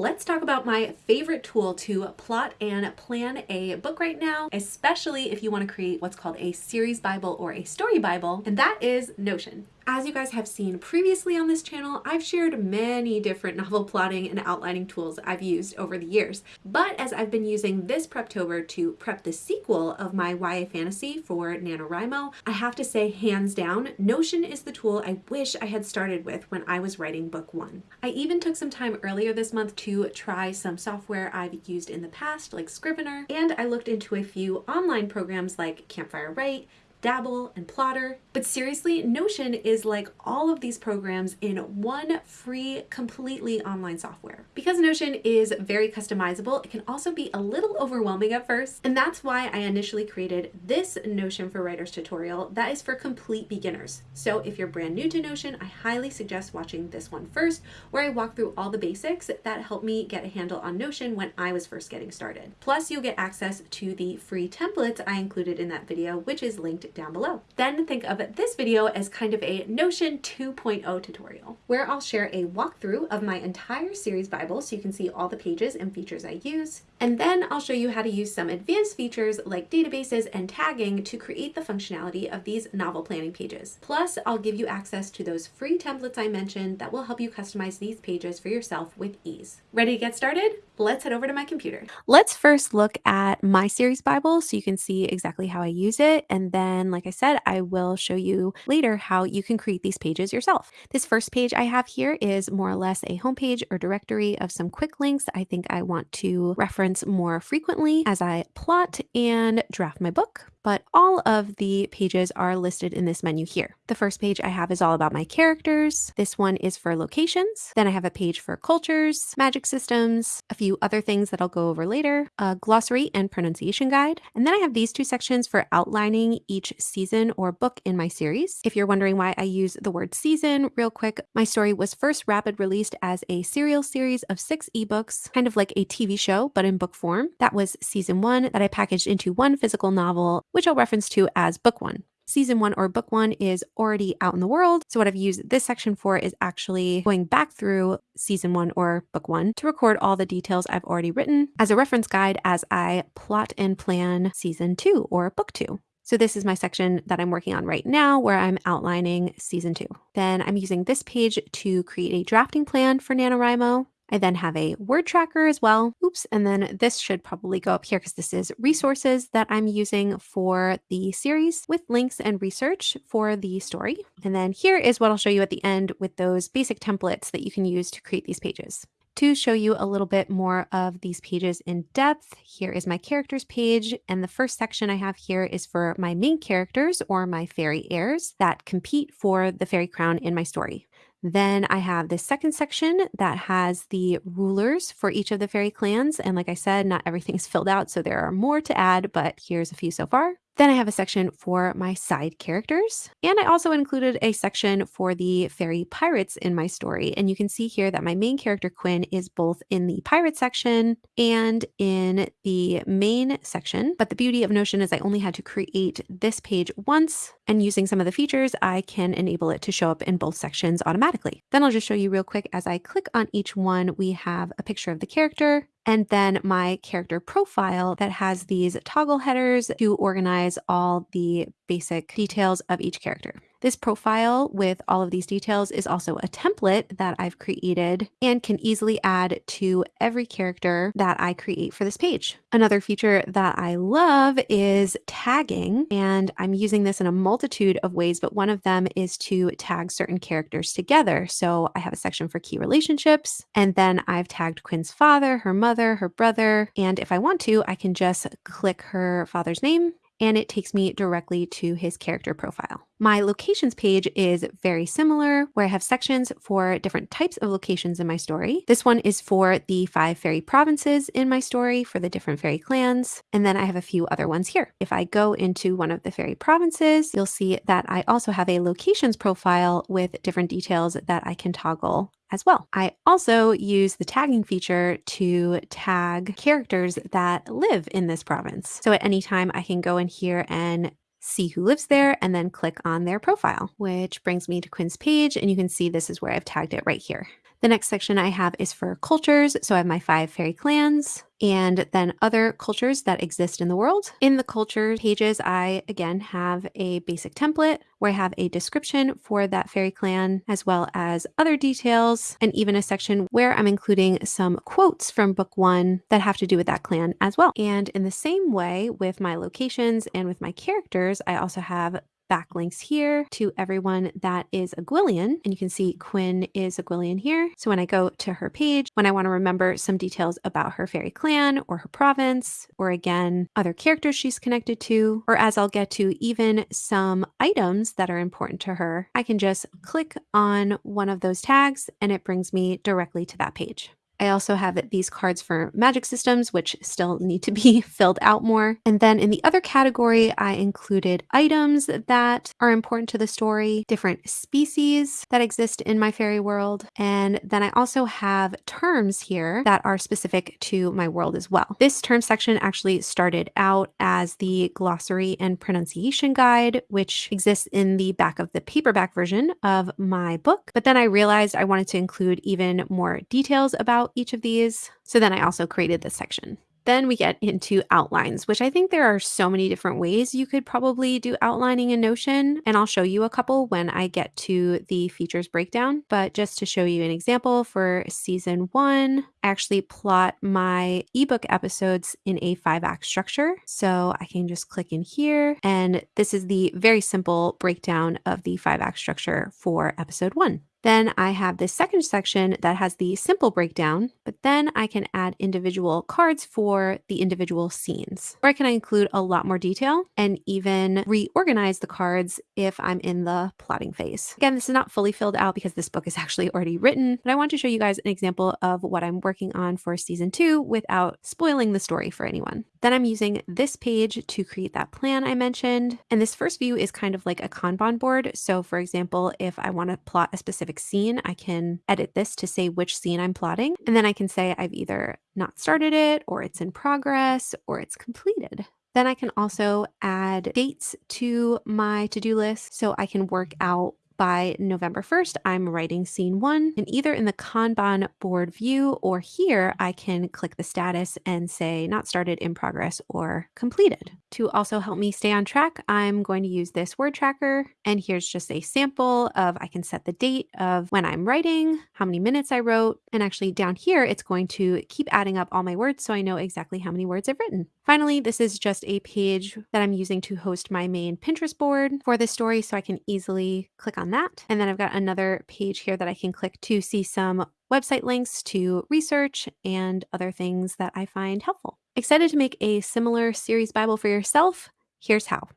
let's talk about my favorite tool to plot and plan a book right now, especially if you want to create what's called a series Bible or a story Bible, and that is Notion. As you guys have seen previously on this channel, I've shared many different novel plotting and outlining tools I've used over the years. But as I've been using this Preptober to prep the sequel of my YA fantasy for NaNoWriMo, I have to say hands down, Notion is the tool I wish I had started with when I was writing book one. I even took some time earlier this month to try some software I've used in the past like Scrivener, and I looked into a few online programs like Campfire Write, Dabble, and Plottr. But seriously, Notion is like all of these programs in one free, completely online software. Because Notion is very customizable, it can also be a little overwhelming at first. And that's why I initially created this Notion for Writers tutorial that is for complete beginners. So if you're brand new to Notion, I highly suggest watching this one first, where I walk through all the basics that helped me get a handle on Notion when I was first getting started. Plus, you'll get access to the free templates I included in that video, which is linked down below. Then think of this video as kind of a Notion 2.0 tutorial, where I'll share a walkthrough of my entire series Bible so you can see all the pages and features I use. And then I'll show you how to use some advanced features like databases and tagging to create the functionality of these novel planning pages. Plus, I'll give you access to those free templates I mentioned that will help you customize these pages for yourself with ease. Ready to get started? Let's head over to my computer. Let's first look at my series Bible so you can see exactly how I use it. And then like I said, I will show you later how you can create these pages yourself. This first page I have here is more or less a homepage or directory of some quick links I think I want to reference more frequently as I plot and draft my book but all of the pages are listed in this menu here. The first page I have is all about my characters. This one is for locations. Then I have a page for cultures, magic systems, a few other things that I'll go over later, a glossary and pronunciation guide. And then I have these two sections for outlining each season or book in my series. If you're wondering why I use the word season, real quick, my story was first rapid released as a serial series of six ebooks, kind of like a TV show, but in book form. That was season one that I packaged into one physical novel which I'll reference to as book one. Season one or book one is already out in the world. So, what I've used this section for is actually going back through season one or book one to record all the details I've already written as a reference guide as I plot and plan season two or book two. So this is my section that I'm working on right now where I'm outlining season two. Then I'm using this page to create a drafting plan for NaNoWriMo. I then have a word tracker as well. Oops. And then this should probably go up here because this is resources that I'm using for the series with links and research for the story. And then here is what I'll show you at the end with those basic templates that you can use to create these pages. To show you a little bit more of these pages in depth, here is my characters page. And the first section I have here is for my main characters or my fairy heirs that compete for the fairy crown in my story. Then I have this second section that has the rulers for each of the fairy clans. And like I said, not everything's filled out, so there are more to add, but here's a few so far. Then I have a section for my side characters. And I also included a section for the fairy pirates in my story. And you can see here that my main character, Quinn, is both in the pirate section and in the main section. But the beauty of Notion is I only had to create this page once. And using some of the features, I can enable it to show up in both sections automatically. Then I'll just show you real quick as I click on each one, we have a picture of the character, and then my character profile that has these toggle headers to organize all the basic details of each character. This profile with all of these details is also a template that I've created and can easily add to every character that I create for this page. Another feature that I love is tagging, and I'm using this in a multitude of ways, but one of them is to tag certain characters together. So I have a section for key relationships, and then I've tagged Quinn's father, her mother, her brother, and if I want to, I can just click her father's name and it takes me directly to his character profile. My locations page is very similar, where I have sections for different types of locations in my story. This one is for the five fairy provinces in my story for the different fairy clans. And then I have a few other ones here. If I go into one of the fairy provinces, you'll see that I also have a locations profile with different details that I can toggle as well. I also use the tagging feature to tag characters that live in this province. So at any time I can go in here and see who lives there and then click on their profile, which brings me to Quinn's page and you can see this is where I've tagged it right here. The next section I have is for cultures. So I have my five fairy clans and then other cultures that exist in the world. In the culture pages, I again have a basic template where I have a description for that fairy clan, as well as other details, and even a section where I'm including some quotes from book one that have to do with that clan as well. And in the same way with my locations and with my characters, I also have backlinks here to everyone that is a Gwyllion. And you can see Quinn is a Gwyllion here. So when I go to her page, when I want to remember some details about her fairy clan or her province, or again, other characters she's connected to, or as I'll get to even some items that are important to her, I can just click on one of those tags and it brings me directly to that page. I also have these cards for magic systems, which still need to be filled out more. And then in the other category, I included items that are important to the story, different species that exist in my fairy world. And then I also have terms here that are specific to my world as well. This term section actually started out as the glossary and pronunciation guide, which exists in the back of the paperback version of my book. But then I realized I wanted to include even more details about each of these. So then I also created this section. Then we get into outlines, which I think there are so many different ways you could probably do outlining in Notion. And I'll show you a couple when I get to the features breakdown. But just to show you an example for season one, I actually plot my ebook episodes in a five act structure. So I can just click in here. And this is the very simple breakdown of the five act structure for episode one. Then I have this second section that has the simple breakdown, but then I can add individual cards for the individual scenes. Or I can include a lot more detail and even reorganize the cards if I'm in the plotting phase. Again, this is not fully filled out because this book is actually already written, but I want to show you guys an example of what I'm working on for season two without spoiling the story for anyone. Then I'm using this page to create that plan I mentioned. And this first view is kind of like a Kanban board. So for example, if I want to plot a specific scene, I can edit this to say which scene I'm plotting. And then I can say I've either not started it or it's in progress or it's completed. Then I can also add dates to my to-do list so I can work out by November 1st, I'm writing scene one and either in the Kanban board view or here, I can click the status and say not started in progress or completed. To also help me stay on track, I'm going to use this word tracker. And here's just a sample of, I can set the date of when I'm writing, how many minutes I wrote. And actually down here, it's going to keep adding up all my words so I know exactly how many words I've written. Finally, this is just a page that I'm using to host my main Pinterest board for this story so I can easily click on that. And then I've got another page here that I can click to see some website links to research and other things that I find helpful. Excited to make a similar series Bible for yourself? Here's how.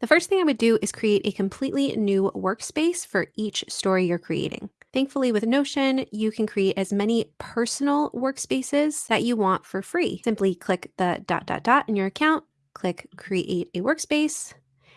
The first thing I would do is create a completely new workspace for each story you're creating. Thankfully, with Notion, you can create as many personal workspaces that you want for free. Simply click the dot dot dot in your account, click create a workspace,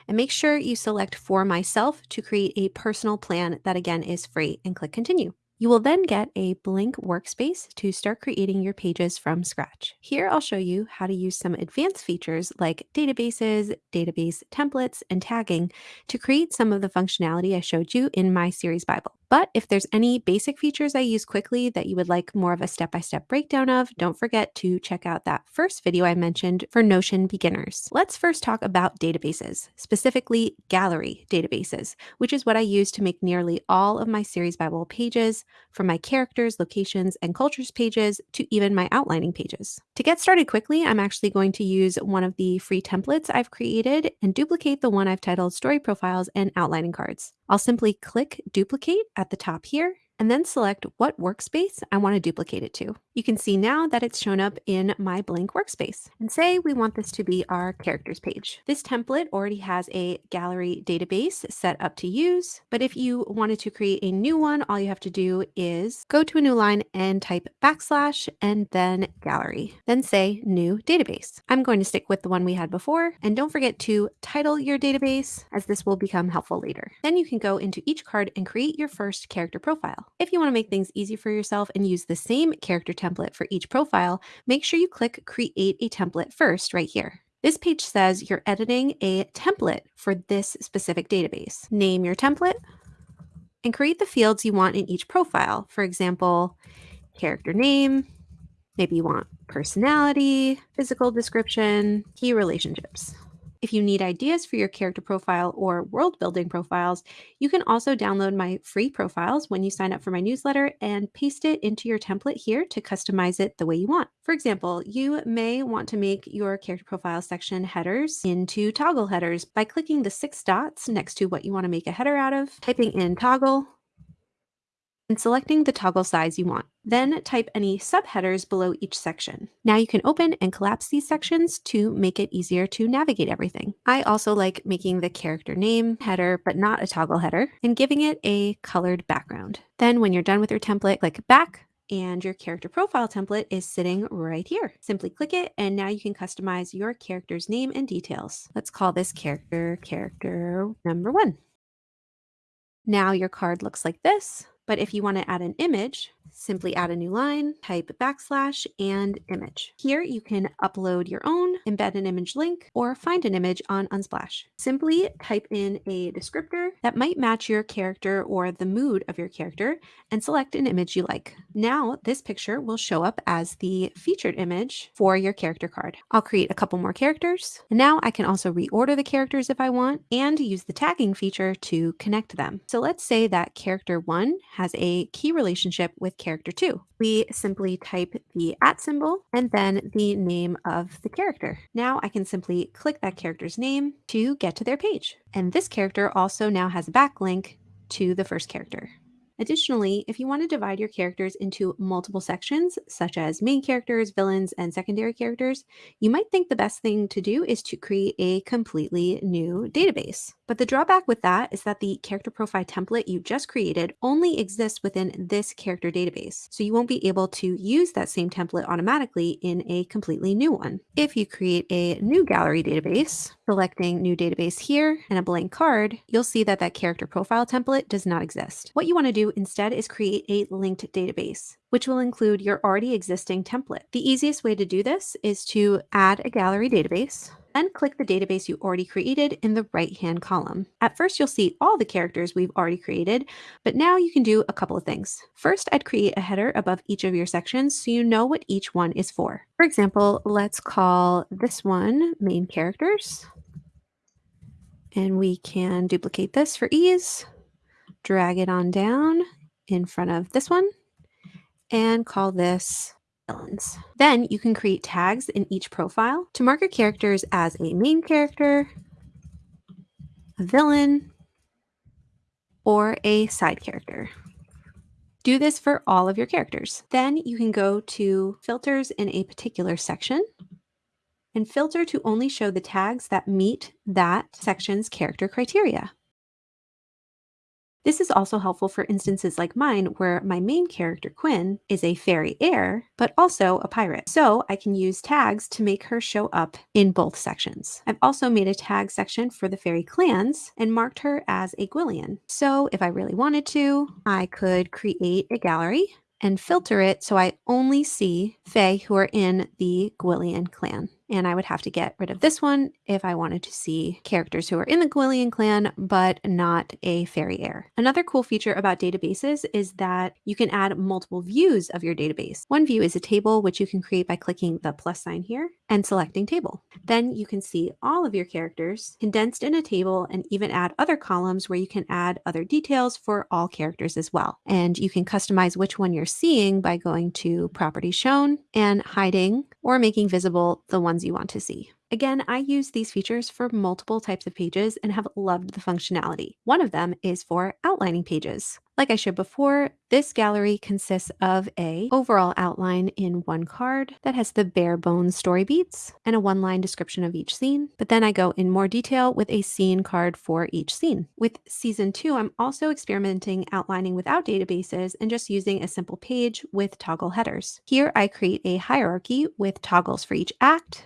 and make sure you select for myself to create a personal plan that again is free and click continue. You will then get a blank workspace to start creating your pages from scratch. Here I'll show you how to use some advanced features like databases, database templates, and tagging to create some of the functionality I showed you in my series Bible. But if there's any basic features I use quickly that you would like more of a step-by-step breakdown of, don't forget to check out that first video I mentioned for Notion beginners. Let's first talk about databases, specifically gallery databases, which is what I use to make nearly all of my series Bible pages, from my characters, locations, and cultures pages to even my outlining pages. To get started quickly, I'm actually going to use one of the free templates I've created and duplicate the one I've titled Story Profiles and Outlining Cards. I'll simply click Duplicate at the top here and then select what workspace I want to duplicate it to. You can see now that it's shown up in my blank workspace. And say we want this to be our characters page. This template already has a gallery database set up to use, but if you wanted to create a new one, all you have to do is go to a new line and type backslash and then gallery, then say new database. I'm going to stick with the one we had before, and don't forget to title your database as this will become helpful later. Then you can go into each card and create your first character profile. If you want to make things easy for yourself and use the same character template for each profile, make sure you click Create a Template first right here. This page says you're editing a template for this specific database. Name your template, and create the fields you want in each profile. For example, character name, maybe you want personality, physical description, key relationships. If you need ideas for your character profile or world building profiles, you can also download my free profiles when you sign up for my newsletter and paste it into your template here to customize it the way you want. For example, you may want to make your character profile section headers into toggle headers by clicking the six dots next to what you want to make a header out of, typing in toggle, and selecting the toggle size you want. Then type any subheaders below each section. Now you can open and collapse these sections to make it easier to navigate everything. I also like making the character name header, but not a toggle header, and giving it a colored background. Then when you're done with your template, click back, and your character profile template is sitting right here. Simply click it and now you can customize your character's name and details. Let's call this character character number one. Now your card looks like this. But if you want to add an image, simply add a new line, type backslash and image. Here you can upload your own, embed an image link, or find an image on Unsplash. Simply type in a descriptor that might match your character or the mood of your character and select an image you like. Now this picture will show up as the featured image for your character card. I'll create a couple more characters. Now I can also reorder the characters if I want and use the tagging feature to connect them. So let's say that character one has a key relationship with character two. We simply type the at symbol and then the name of the character. Now I can simply click that character's name to get to their page. And this character also now has a backlink to the first character. Additionally, if you want to divide your characters into multiple sections, such as main characters, villains, and secondary characters, you might think the best thing to do is to create a completely new database. But the drawback with that is that the character profile template you just created only exists within this character database, so you won't be able to use that same template automatically in a completely new one. If you create a new gallery database, selecting new database here and a blank card, you'll see that that character profile template does not exist. What you want to do instead is create a linked database which will include your already existing template. The easiest way to do this is to add a gallery database, then click the database you already created in the right-hand column. At first, you'll see all the characters we've already created, but now you can do a couple of things. First, I'd create a header above each of your sections so you know what each one is for. For example, let's call this one main characters. And we can duplicate this for ease drag it on down in front of this one and call this villains. Then you can create tags in each profile to mark your characters as a main character, a villain, or a side character. Do this for all of your characters. Then you can go to filters in a particular section and filter to only show the tags that meet that section's character criteria. This is also helpful for instances like mine where my main character Quinn is a fairy heir, but also a pirate. So I can use tags to make her show up in both sections. I've also made a tag section for the fairy clans and marked her as a Gwyllion. So if I really wanted to, I could create a gallery and filter it so I only see Fae who are in the Gwyllion clan and I would have to get rid of this one if I wanted to see characters who are in the Gwyllion clan, but not a fairy heir. Another cool feature about databases is that you can add multiple views of your database. One view is a table, which you can create by clicking the plus sign here and selecting table. Then you can see all of your characters condensed in a table and even add other columns where you can add other details for all characters as well. And you can customize which one you're seeing by going to property shown and hiding or making visible the ones you want to see. Again, I use these features for multiple types of pages and have loved the functionality. One of them is for outlining pages. Like I showed before, this gallery consists of a overall outline in one card that has the bare bones story beats and a one-line description of each scene. But then I go in more detail with a scene card for each scene. With season two, I'm also experimenting outlining without databases and just using a simple page with toggle headers. Here I create a hierarchy with toggles for each act,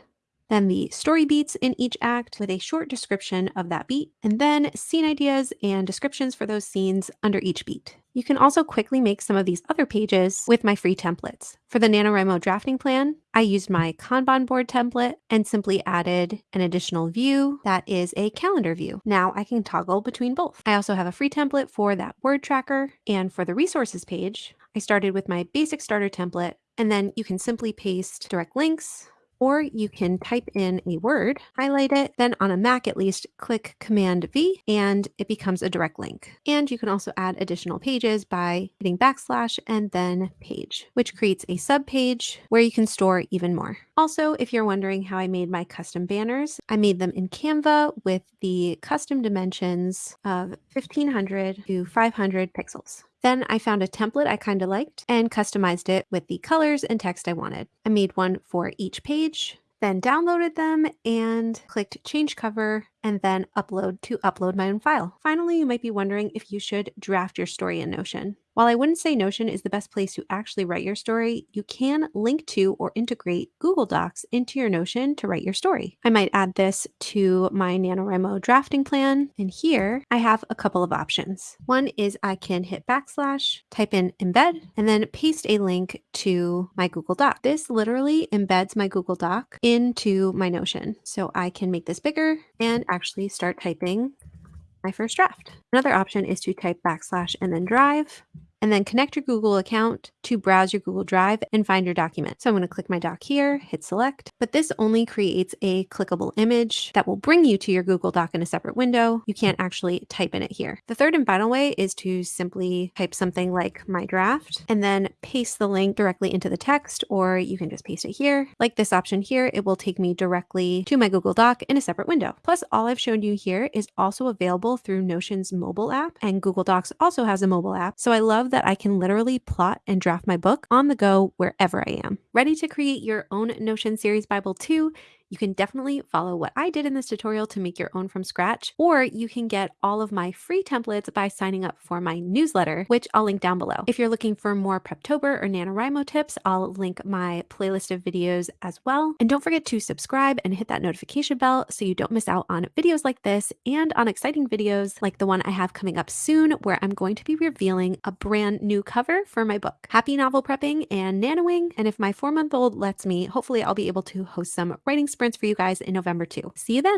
then the story beats in each act with a short description of that beat, and then scene ideas and descriptions for those scenes under each beat. You can also quickly make some of these other pages with my free templates. For the NaNoWriMo drafting plan, I used my Kanban board template and simply added an additional view that is a calendar view. Now I can toggle between both. I also have a free template for that word tracker. And for the resources page, I started with my basic starter template and then you can simply paste direct links or you can type in a word, highlight it, then on a Mac at least, click Command V and it becomes a direct link. And you can also add additional pages by hitting backslash and then page, which creates a sub page where you can store even more. Also, if you're wondering how I made my custom banners, I made them in Canva with the custom dimensions of 1500 to 500 pixels. Then I found a template I kind of liked and customized it with the colors and text I wanted. I made one for each page, then downloaded them and clicked change cover and then upload to upload my own file. Finally, you might be wondering if you should draft your story in Notion. While I wouldn't say Notion is the best place to actually write your story, you can link to or integrate Google Docs into your Notion to write your story. I might add this to my NaNoWriMo drafting plan. And here I have a couple of options. One is I can hit backslash, type in embed, and then paste a link to my Google Doc. This literally embeds my Google Doc into my Notion. So I can make this bigger and actually start typing my first draft. Another option is to type backslash and then drive and then connect your Google account to browse your Google Drive and find your document. So I'm going to click my doc here, hit select, but this only creates a clickable image that will bring you to your Google Doc in a separate window. You can't actually type in it here. The third and final way is to simply type something like my draft and then paste the link directly into the text, or you can just paste it here. Like this option here, it will take me directly to my Google Doc in a separate window. Plus all I've shown you here is also available through Notion's mobile app and Google Docs also has a mobile app. So I love that I can literally plot and draft my book on the go wherever I am. Ready to create your own Notion Series Bible too? You can definitely follow what I did in this tutorial to make your own from scratch, or you can get all of my free templates by signing up for my newsletter, which I'll link down below. If you're looking for more Preptober or NaNoWriMo tips, I'll link my playlist of videos as well. And don't forget to subscribe and hit that notification bell so you don't miss out on videos like this and on exciting videos like the one I have coming up soon, where I'm going to be revealing a brand new cover for my book. Happy novel prepping and nanoing. And if my four month old lets me, hopefully I'll be able to host some writing sprints for you guys in November too. See you then.